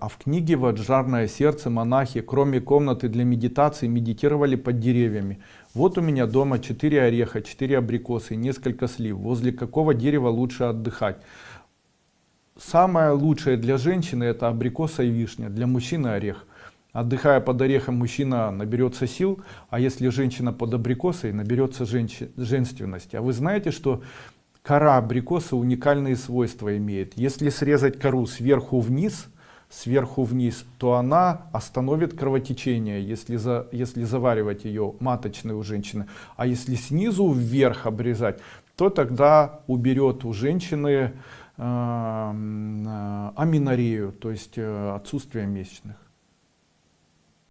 А в книге «Вот жарное сердце» монахи, кроме комнаты для медитации, медитировали под деревьями. Вот у меня дома 4 ореха, 4 абрикосы и несколько слив. Возле какого дерева лучше отдыхать? Самое лучшее для женщины это абрикоса и вишня, для мужчины орех. Отдыхая под орехом, мужчина наберется сил, а если женщина под абрикосой, наберется женщи, женственности. А вы знаете, что кора абрикоса уникальные свойства имеет. Если срезать кору сверху вниз, сверху вниз, то она остановит кровотечение, если, за, если заваривать ее маточной у женщины. А если снизу вверх обрезать, то тогда уберет у женщины э, э, аминорею, то есть э, отсутствие месячных.